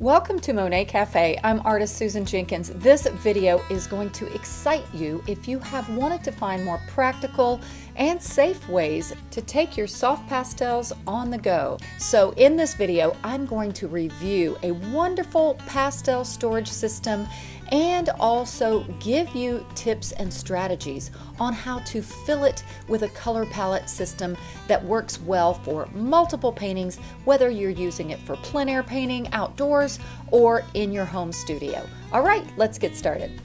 Welcome to Monet Cafe. I'm artist Susan Jenkins. This video is going to excite you if you have wanted to find more practical and safe ways to take your soft pastels on the go. So in this video, I'm going to review a wonderful pastel storage system and also give you tips and strategies on how to fill it with a color palette system that works well for multiple paintings, whether you're using it for plein air painting outdoors or in your home studio. All right, let's get started.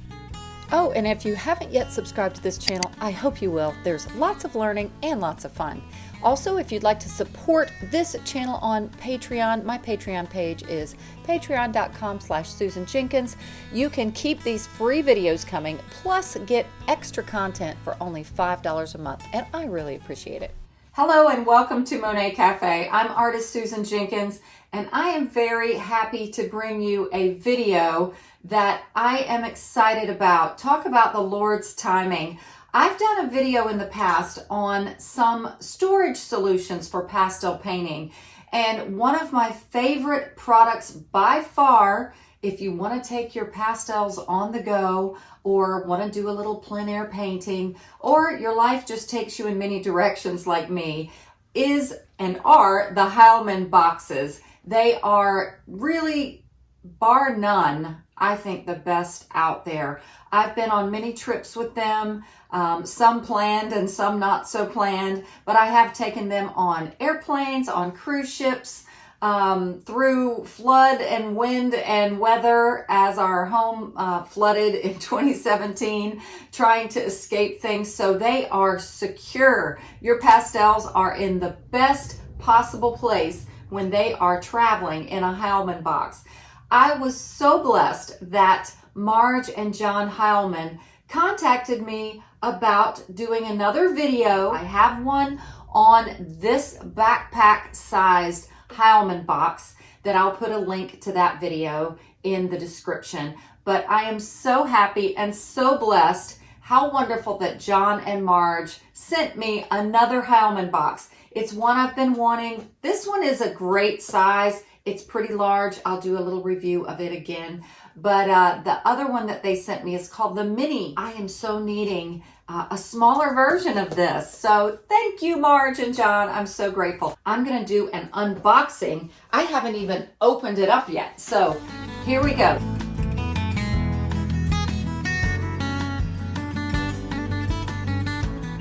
Oh, and if you haven't yet subscribed to this channel, I hope you will. There's lots of learning and lots of fun. Also, if you'd like to support this channel on Patreon, my Patreon page is patreon.com slash Susan Jenkins. You can keep these free videos coming, plus get extra content for only $5 a month, and I really appreciate it. Hello and welcome to Monet Cafe. I'm artist Susan Jenkins, and I am very happy to bring you a video that I am excited about. Talk about the Lord's timing. I've done a video in the past on some storage solutions for pastel painting. And one of my favorite products by far, if you want to take your pastels on the go or want to do a little plein air painting, or your life just takes you in many directions like me, is and are the Heilman boxes. They are really, bar none, I think the best out there. I've been on many trips with them, um, some planned and some not so planned, but I have taken them on airplanes, on cruise ships, um, through flood and wind and weather as our home uh, flooded in 2017, trying to escape things. So they are secure. Your pastels are in the best possible place when they are traveling in a Heilman box. I was so blessed that Marge and John Heilman contacted me about doing another video. I have one on this backpack sized Heilman box that I'll put a link to that video in the description. But I am so happy and so blessed. How wonderful that John and Marge sent me another Heilman box. It's one I've been wanting. This one is a great size. It's pretty large. I'll do a little review of it again. But uh, the other one that they sent me is called the Mini. I am so needing uh, a smaller version of this. So thank you, Marge and John. I'm so grateful. I'm going to do an unboxing. I haven't even opened it up yet. So here we go.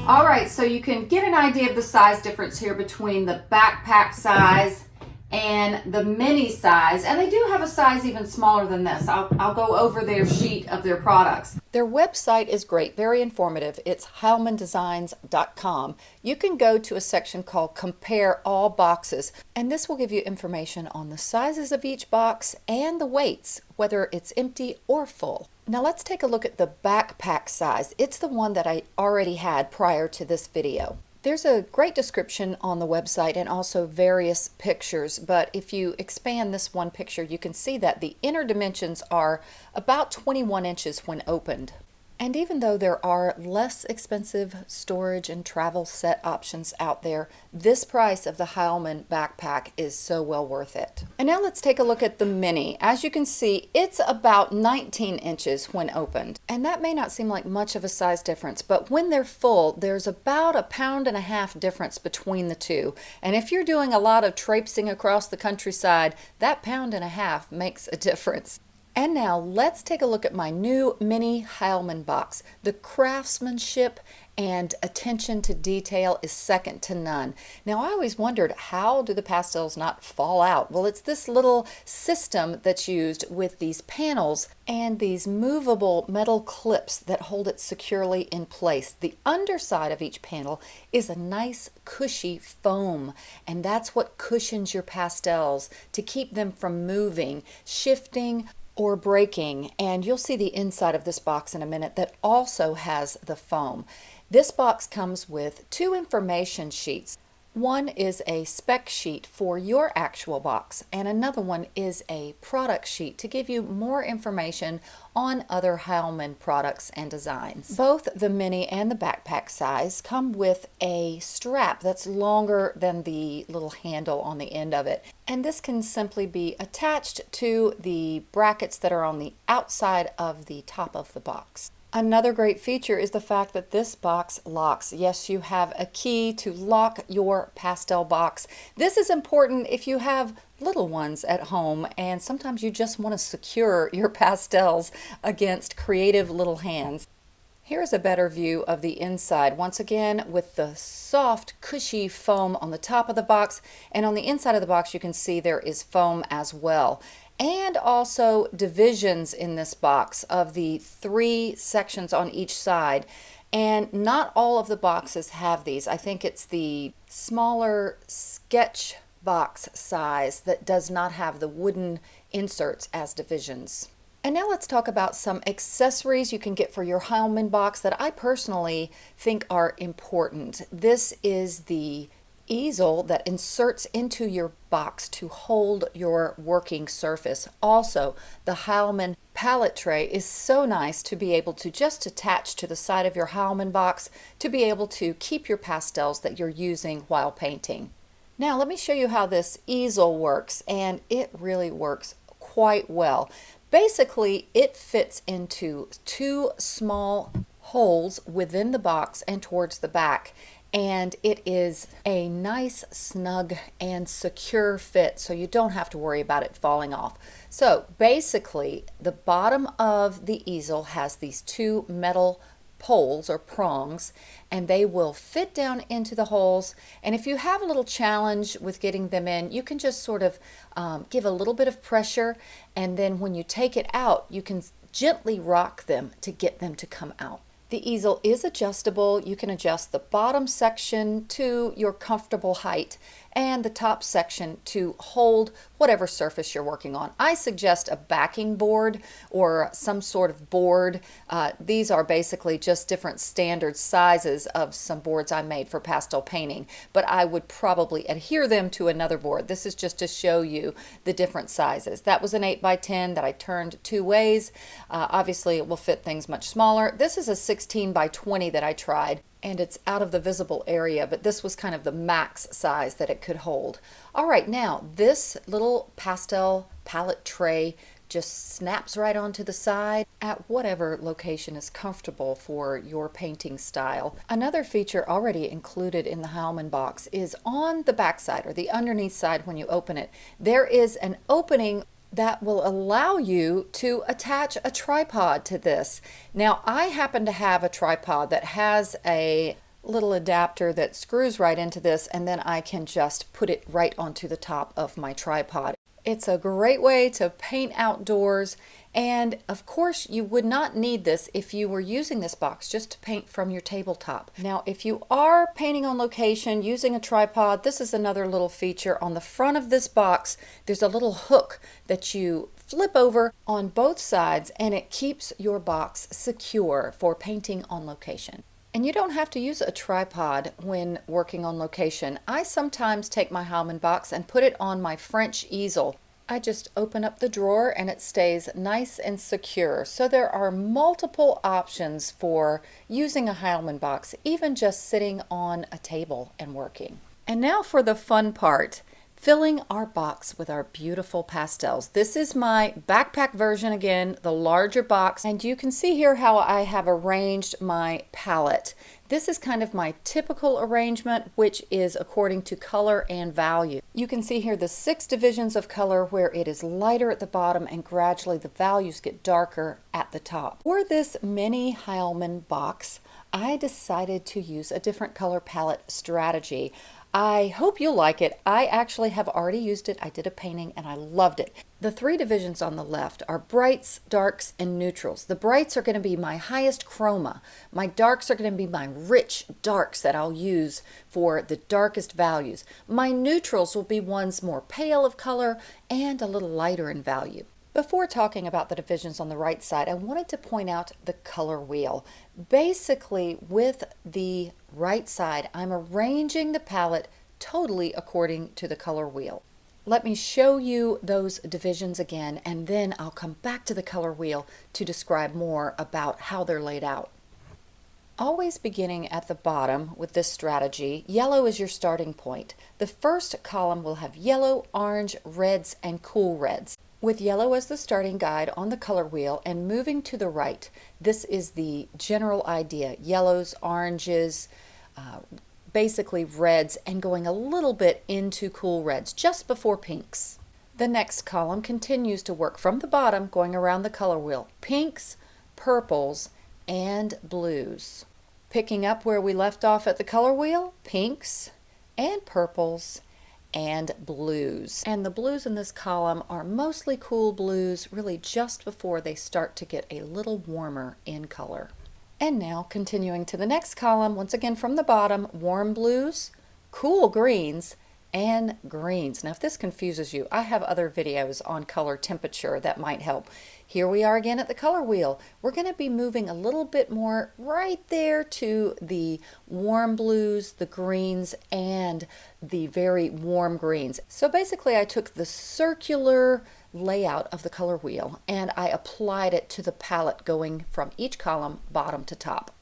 All right, so you can get an idea of the size difference here between the backpack size and the mini size, and they do have a size even smaller than this. I'll, I'll go over their sheet of their products. Their website is great, very informative. It's heilmandesigns.com. You can go to a section called Compare All Boxes, and this will give you information on the sizes of each box and the weights, whether it's empty or full. Now let's take a look at the backpack size. It's the one that I already had prior to this video. There's a great description on the website and also various pictures, but if you expand this one picture, you can see that the inner dimensions are about 21 inches when opened. And even though there are less expensive storage and travel set options out there, this price of the Heilman backpack is so well worth it. And now let's take a look at the Mini. As you can see, it's about 19 inches when opened. And that may not seem like much of a size difference, but when they're full, there's about a pound and a half difference between the two. And if you're doing a lot of traipsing across the countryside, that pound and a half makes a difference. And now let's take a look at my new mini Heilman box. The craftsmanship and attention to detail is second to none. Now I always wondered how do the pastels not fall out? Well it's this little system that's used with these panels and these movable metal clips that hold it securely in place. The underside of each panel is a nice cushy foam and that's what cushions your pastels to keep them from moving, shifting, or breaking and you'll see the inside of this box in a minute that also has the foam. This box comes with two information sheets. One is a spec sheet for your actual box and another one is a product sheet to give you more information on other Heilman products and designs. Both the mini and the backpack size come with a strap that's longer than the little handle on the end of it and this can simply be attached to the brackets that are on the outside of the top of the box. Another great feature is the fact that this box locks. Yes, you have a key to lock your pastel box. This is important if you have little ones at home and sometimes you just want to secure your pastels against creative little hands. Here's a better view of the inside. Once again, with the soft, cushy foam on the top of the box, and on the inside of the box, you can see there is foam as well and also divisions in this box of the three sections on each side. And not all of the boxes have these. I think it's the smaller sketch box size that does not have the wooden inserts as divisions. And now let's talk about some accessories you can get for your Heilman box that I personally think are important. This is the easel that inserts into your box to hold your working surface. Also, the Heilman palette tray is so nice to be able to just attach to the side of your Heilman box to be able to keep your pastels that you're using while painting. Now let me show you how this easel works and it really works quite well. Basically it fits into two small holes within the box and towards the back and it is a nice snug and secure fit so you don't have to worry about it falling off. So basically the bottom of the easel has these two metal poles or prongs and they will fit down into the holes and if you have a little challenge with getting them in you can just sort of um, give a little bit of pressure and then when you take it out you can gently rock them to get them to come out. The easel is adjustable. You can adjust the bottom section to your comfortable height and the top section to hold whatever surface you're working on. I suggest a backing board or some sort of board. Uh, these are basically just different standard sizes of some boards I made for pastel painting, but I would probably adhere them to another board. This is just to show you the different sizes. That was an 8 by 10 that I turned two ways. Uh, obviously, it will fit things much smaller. This is a 16 by 20 that I tried and it's out of the visible area, but this was kind of the max size that it could hold. All right, now this little pastel palette tray just snaps right onto the side at whatever location is comfortable for your painting style. Another feature already included in the Heilman box is on the back side or the underneath side when you open it, there is an opening that will allow you to attach a tripod to this. Now I happen to have a tripod that has a little adapter that screws right into this and then I can just put it right onto the top of my tripod. It's a great way to paint outdoors and of course you would not need this if you were using this box just to paint from your tabletop. Now if you are painting on location using a tripod, this is another little feature. On the front of this box there's a little hook that you flip over on both sides and it keeps your box secure for painting on location. And you don't have to use a tripod when working on location. I sometimes take my Heilman box and put it on my French easel. I just open up the drawer and it stays nice and secure. So there are multiple options for using a Heilman box, even just sitting on a table and working. And now for the fun part filling our box with our beautiful pastels. This is my backpack version again, the larger box, and you can see here how I have arranged my palette. This is kind of my typical arrangement, which is according to color and value. You can see here the six divisions of color where it is lighter at the bottom and gradually the values get darker at the top. For this mini Heilman box, I decided to use a different color palette strategy. I hope you'll like it. I actually have already used it. I did a painting and I loved it. The three divisions on the left are brights, darks, and neutrals. The brights are going to be my highest chroma. My darks are going to be my rich darks that I'll use for the darkest values. My neutrals will be ones more pale of color and a little lighter in value. Before talking about the divisions on the right side, I wanted to point out the color wheel. Basically, with the right side, I'm arranging the palette totally according to the color wheel. Let me show you those divisions again and then I'll come back to the color wheel to describe more about how they're laid out. Always beginning at the bottom with this strategy, yellow is your starting point. The first column will have yellow, orange, reds, and cool reds. With yellow as the starting guide on the color wheel and moving to the right, this is the general idea. Yellows, oranges, uh, basically reds, and going a little bit into cool reds, just before pinks. The next column continues to work from the bottom, going around the color wheel. Pinks, purples, and blues. Picking up where we left off at the color wheel, pinks and purples and blues. And the blues in this column are mostly cool blues, really just before they start to get a little warmer in color. And now continuing to the next column, once again from the bottom, warm blues, cool greens, and greens. Now if this confuses you, I have other videos on color temperature that might help. Here we are again at the color wheel. We're going to be moving a little bit more right there to the warm blues, the greens, and the very warm greens. So basically I took the circular layout of the color wheel and I applied it to the palette going from each column bottom to top.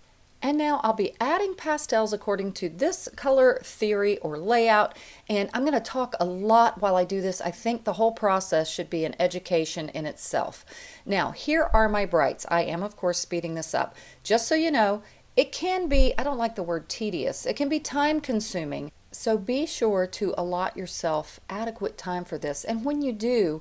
And now I'll be adding pastels according to this color theory or layout. And I'm going to talk a lot while I do this. I think the whole process should be an education in itself. Now, here are my brights. I am, of course, speeding this up. Just so you know, it can be, I don't like the word tedious, it can be time consuming. So be sure to allot yourself adequate time for this. And when you do,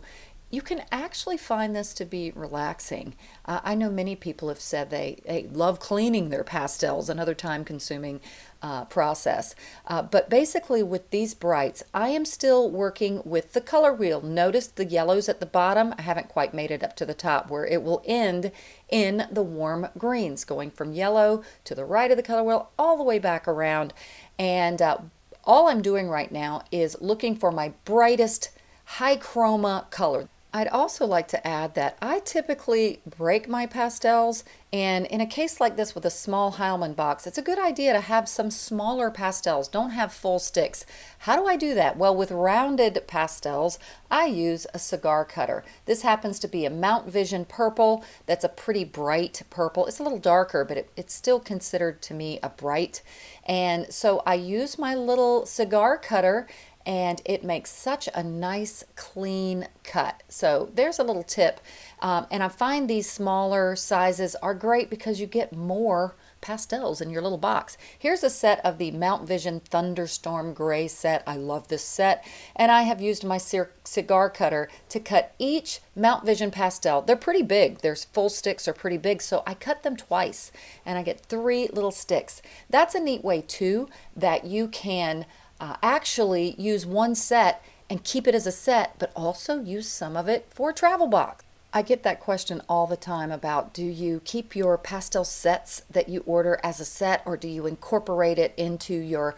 you can actually find this to be relaxing. Uh, I know many people have said they, they love cleaning their pastels, another time consuming uh, process. Uh, but basically with these brights, I am still working with the color wheel. Notice the yellows at the bottom. I haven't quite made it up to the top where it will end in the warm greens, going from yellow to the right of the color wheel all the way back around. And uh, all I'm doing right now is looking for my brightest high chroma color. I'd also like to add that I typically break my pastels and in a case like this with a small Heilman box, it's a good idea to have some smaller pastels. Don't have full sticks. How do I do that? Well, with rounded pastels, I use a cigar cutter. This happens to be a Mount Vision purple. That's a pretty bright purple. It's a little darker, but it, it's still considered to me a bright. And so I use my little cigar cutter and it makes such a nice clean cut. So there's a little tip. Um, and I find these smaller sizes are great because you get more pastels in your little box. Here's a set of the Mount Vision Thunderstorm Gray set. I love this set. And I have used my cigar cutter to cut each Mount Vision pastel. They're pretty big. Their full sticks are pretty big. So I cut them twice and I get three little sticks. That's a neat way too that you can uh, actually use one set and keep it as a set, but also use some of it for a travel box. I get that question all the time about do you keep your pastel sets that you order as a set or do you incorporate it into your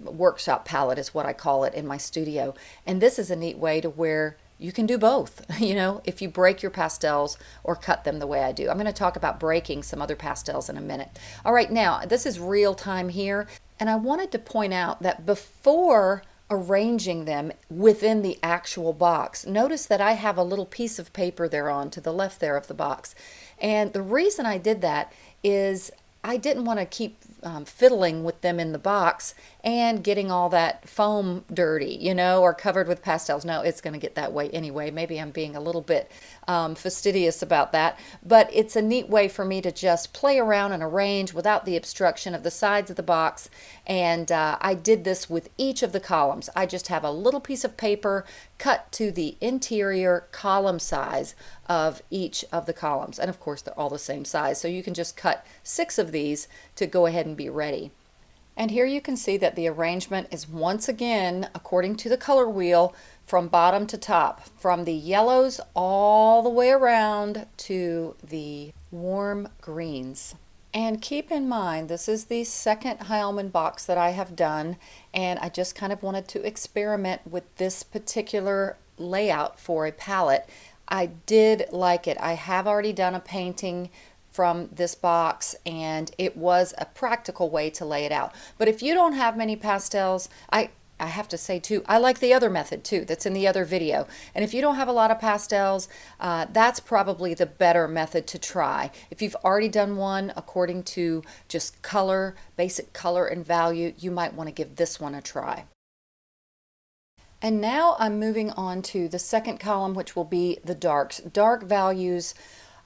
workshop palette is what I call it in my studio. And this is a neat way to where you can do both, you know, if you break your pastels or cut them the way I do. I'm going to talk about breaking some other pastels in a minute. All right, now this is real time here. And I wanted to point out that before arranging them within the actual box, notice that I have a little piece of paper there on to the left there of the box. And the reason I did that is I didn't want to keep um, fiddling with them in the box and getting all that foam dirty, you know, or covered with pastels. No, it's going to get that way anyway. Maybe I'm being a little bit um, fastidious about that, but it's a neat way for me to just play around and arrange without the obstruction of the sides of the box. And uh, I did this with each of the columns. I just have a little piece of paper cut to the interior column size of each of the columns. And of course, they're all the same size. So you can just cut six of these to go ahead and be ready. And here you can see that the arrangement is once again, according to the color wheel, from bottom to top, from the yellows all the way around to the warm greens. And keep in mind, this is the second Heilman box that I have done, and I just kind of wanted to experiment with this particular layout for a palette. I did like it. I have already done a painting from this box and it was a practical way to lay it out. But if you don't have many pastels, I I have to say too, I like the other method too that's in the other video. And if you don't have a lot of pastels, uh, that's probably the better method to try. If you've already done one according to just color, basic color and value, you might want to give this one a try. And now I'm moving on to the second column, which will be the darks. Dark values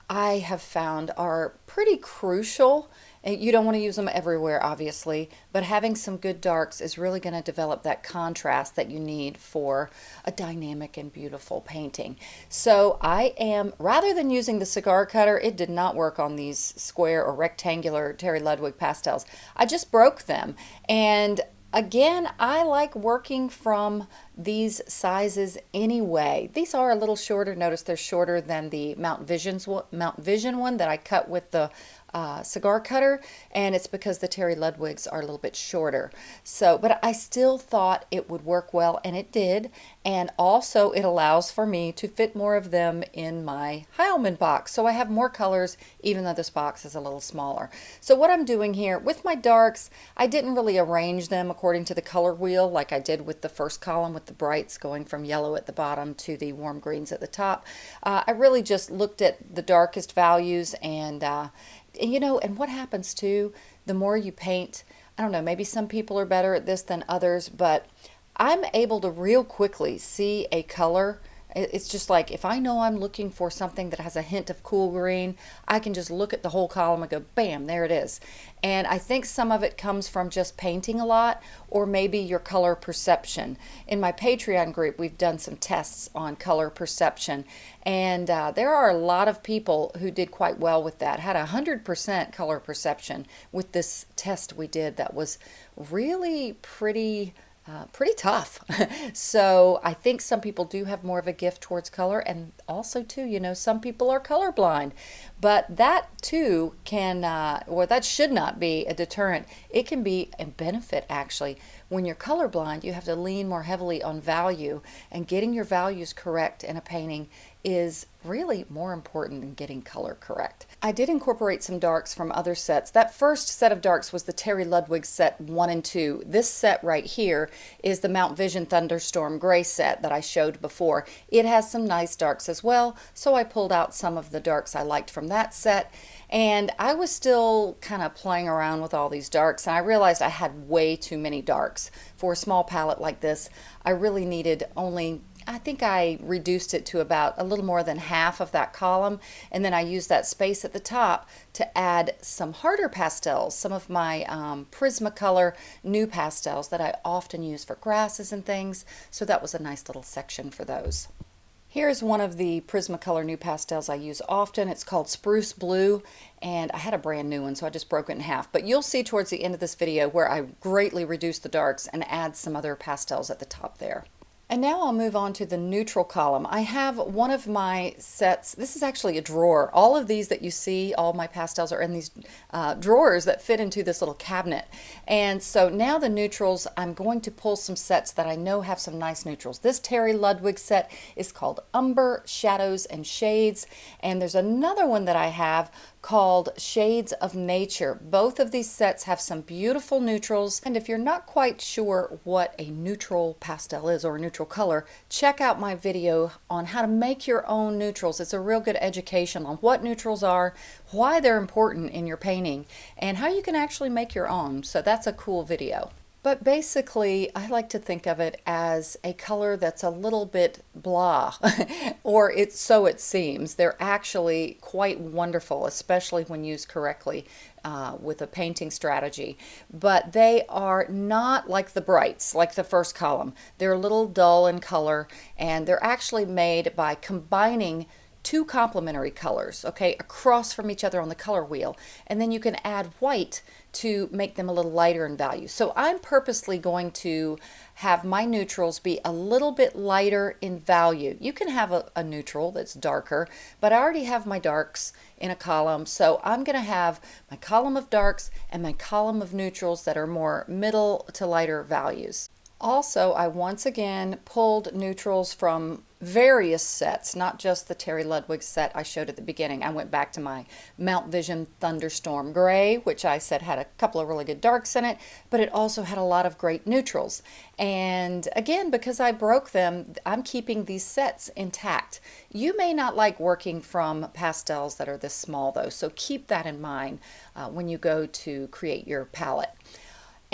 I have found are pretty crucial. You don't want to use them everywhere, obviously, but having some good darks is really going to develop that contrast that you need for a dynamic and beautiful painting. So I am, rather than using the cigar cutter, it did not work on these square or rectangular Terry Ludwig pastels. I just broke them and Again, I like working from these sizes anyway. These are a little shorter. Notice they're shorter than the Mount, Visions, Mount Vision one that I cut with the uh, cigar cutter and it's because the Terry Ludwigs are a little bit shorter. So, but I still thought it would work well and it did. And also it allows for me to fit more of them in my Heilman box. So I have more colors even though this box is a little smaller. So what I'm doing here with my darks, I didn't really arrange them according to the color wheel like I did with the first column with the brights going from yellow at the bottom to the warm greens at the top. Uh, I really just looked at the darkest values and uh, you know, and what happens too, the more you paint, I don't know, maybe some people are better at this than others, but I'm able to real quickly see a color it's just like if I know I'm looking for something that has a hint of cool green, I can just look at the whole column and go, bam, there it is. And I think some of it comes from just painting a lot or maybe your color perception. In my Patreon group, we've done some tests on color perception. And uh, there are a lot of people who did quite well with that, had a 100% color perception with this test we did that was really pretty uh, pretty tough. so I think some people do have more of a gift towards color and also too, you know, some people are colorblind, but that too can, uh, or that should not be a deterrent. It can be a benefit actually. When you're colorblind, you have to lean more heavily on value and getting your values correct in a painting is really more important than getting color correct. I did incorporate some darks from other sets. That first set of darks was the Terry Ludwig set 1 and 2. This set right here is the Mount Vision Thunderstorm Gray set that I showed before. It has some nice darks as well, so I pulled out some of the darks I liked from that set. And I was still kind of playing around with all these darks, and I realized I had way too many darks. For a small palette like this, I really needed only I think I reduced it to about a little more than half of that column and then I used that space at the top to add some harder pastels, some of my um, Prismacolor pastels that I often use for grasses and things so that was a nice little section for those. Here's one of the Prismacolor NuPastels I use often. It's called Spruce Blue and I had a brand new one so I just broke it in half. But you'll see towards the end of this video where I greatly reduce the darks and add some other pastels at the top there. And now I'll move on to the neutral column. I have one of my sets, this is actually a drawer. All of these that you see, all my pastels are in these uh, drawers that fit into this little cabinet. And so now the neutrals, I'm going to pull some sets that I know have some nice neutrals. This Terry Ludwig set is called Umber, Shadows, and Shades. And there's another one that I have called Shades of Nature. Both of these sets have some beautiful neutrals. And if you're not quite sure what a neutral pastel is or a neutral color, check out my video on how to make your own neutrals. It's a real good education on what neutrals are, why they're important in your painting, and how you can actually make your own. So that's a cool video. But basically, I like to think of it as a color that's a little bit blah, or it's so it seems. They're actually quite wonderful, especially when used correctly uh, with a painting strategy. But they are not like the brights, like the first column. They're a little dull in color, and they're actually made by combining two complementary colors, okay, across from each other on the color wheel. And then you can add white to make them a little lighter in value. So I'm purposely going to have my neutrals be a little bit lighter in value. You can have a, a neutral that's darker, but I already have my darks in a column. So I'm going to have my column of darks and my column of neutrals that are more middle to lighter values. Also, I once again pulled neutrals from various sets, not just the Terry Ludwig set I showed at the beginning. I went back to my Mount Vision Thunderstorm Gray, which I said had a couple of really good darks in it, but it also had a lot of great neutrals. And again, because I broke them, I'm keeping these sets intact. You may not like working from pastels that are this small though, so keep that in mind uh, when you go to create your palette.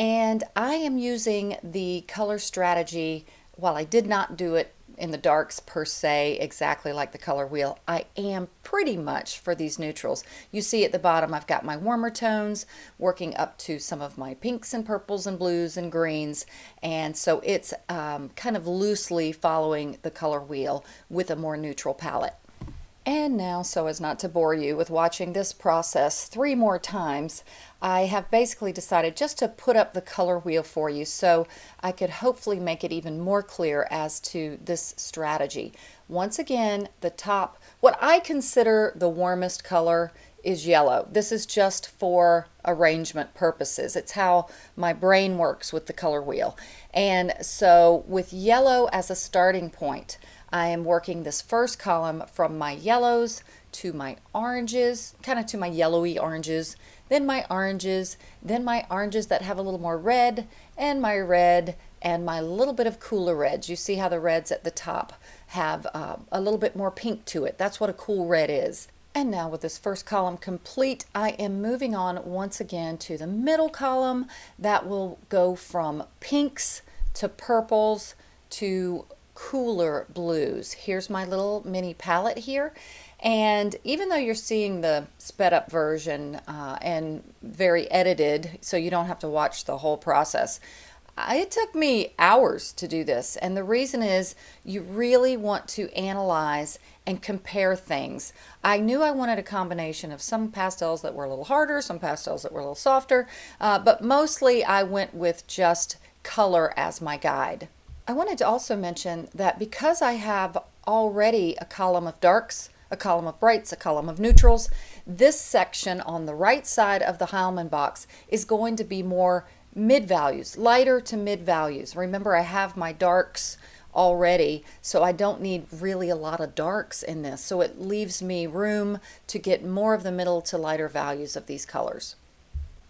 And I am using the color strategy, while I did not do it in the darks per se exactly like the color wheel I am pretty much for these neutrals. You see at the bottom I've got my warmer tones working up to some of my pinks and purples and blues and greens. And so it's um, kind of loosely following the color wheel with a more neutral palette and now, so as not to bore you with watching this process three more times, I have basically decided just to put up the color wheel for you so I could hopefully make it even more clear as to this strategy. Once again, the top, what I consider the warmest color is yellow. This is just for arrangement purposes. It's how my brain works with the color wheel. And so with yellow as a starting point, I am working this first column from my yellows to my oranges, kind of to my yellowy oranges, then my oranges, then my oranges that have a little more red, and my red, and my little bit of cooler reds. You see how the reds at the top have uh, a little bit more pink to it. That's what a cool red is. And now with this first column complete, I am moving on once again to the middle column. That will go from pinks to purples to cooler blues. Here's my little mini palette here. And even though you're seeing the sped up version uh, and very edited, so you don't have to watch the whole process, it took me hours to do this. And the reason is you really want to analyze and compare things. I knew I wanted a combination of some pastels that were a little harder, some pastels that were a little softer, uh, but mostly I went with just color as my guide. I wanted to also mention that because I have already a column of darks, a column of brights, a column of neutrals, this section on the right side of the Heilman box is going to be more mid values, lighter to mid values. Remember I have my darks already so I don't need really a lot of darks in this so it leaves me room to get more of the middle to lighter values of these colors.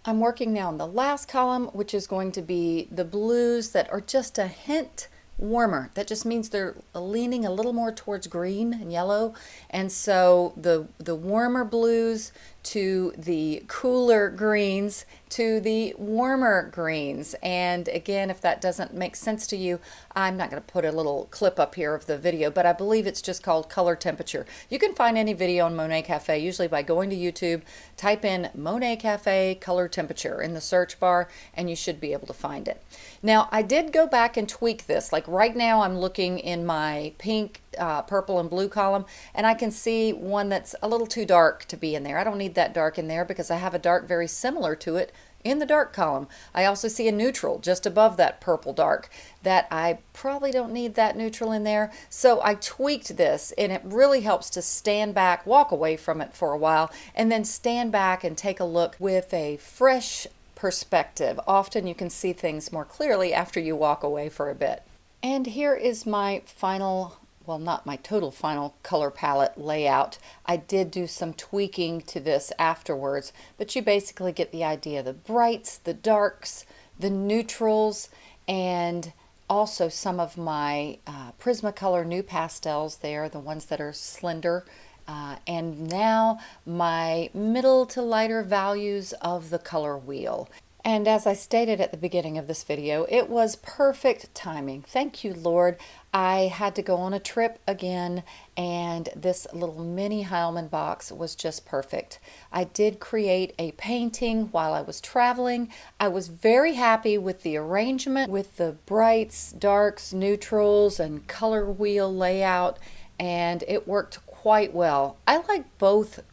I'm working now in the last column, which is going to be the blues that are just a hint warmer. That just means they're leaning a little more towards green and yellow. And so the, the warmer blues to the cooler greens to the warmer greens. And again, if that doesn't make sense to you, I'm not going to put a little clip up here of the video, but I believe it's just called color temperature. You can find any video on Monet Cafe usually by going to YouTube, type in Monet Cafe color temperature in the search bar, and you should be able to find it. Now, I did go back and tweak this. Like right now, I'm looking in my pink uh, purple and blue column and I can see one that's a little too dark to be in there. I don't need that dark in there because I have a dark very similar to it in the dark column. I also see a neutral just above that purple dark that I probably don't need that neutral in there. So I tweaked this and it really helps to stand back, walk away from it for a while, and then stand back and take a look with a fresh perspective. Often you can see things more clearly after you walk away for a bit. And here is my final well not my total final color palette layout. I did do some tweaking to this afterwards, but you basically get the idea. The brights, the darks, the neutrals, and also some of my uh, Prismacolor pastels there, the ones that are slender. Uh, and now my middle to lighter values of the color wheel. And as I stated at the beginning of this video, it was perfect timing. Thank you, Lord. I had to go on a trip again and this little mini Heilman box was just perfect. I did create a painting while I was traveling. I was very happy with the arrangement with the brights, darks, neutrals, and color wheel layout and it worked quite well. I like both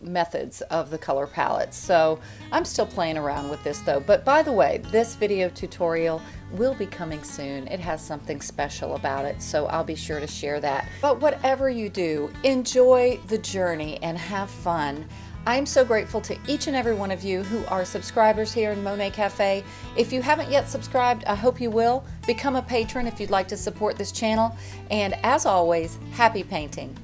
methods of the color palettes. So I'm still playing around with this though. But by the way, this video tutorial will be coming soon. It has something special about it, so I'll be sure to share that. But whatever you do, enjoy the journey and have fun. I'm so grateful to each and every one of you who are subscribers here in Monet Cafe. If you haven't yet subscribed, I hope you will. Become a patron if you'd like to support this channel. And as always, happy painting.